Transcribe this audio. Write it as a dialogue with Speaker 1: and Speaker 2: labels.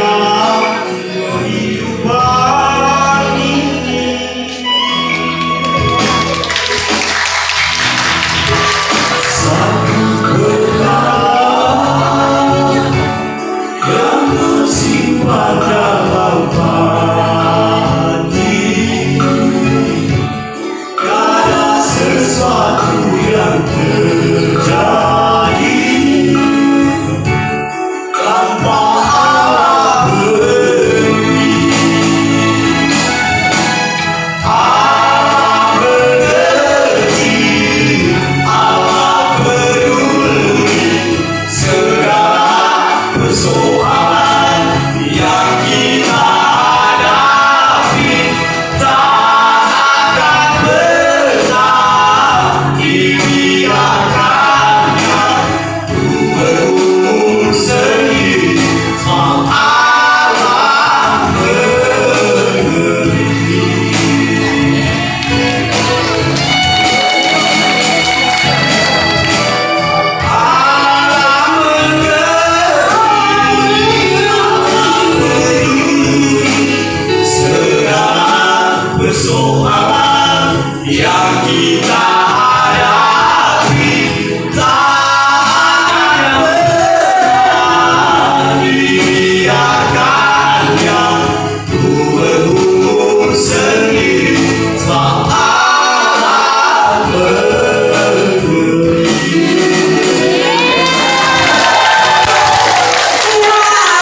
Speaker 1: God jak i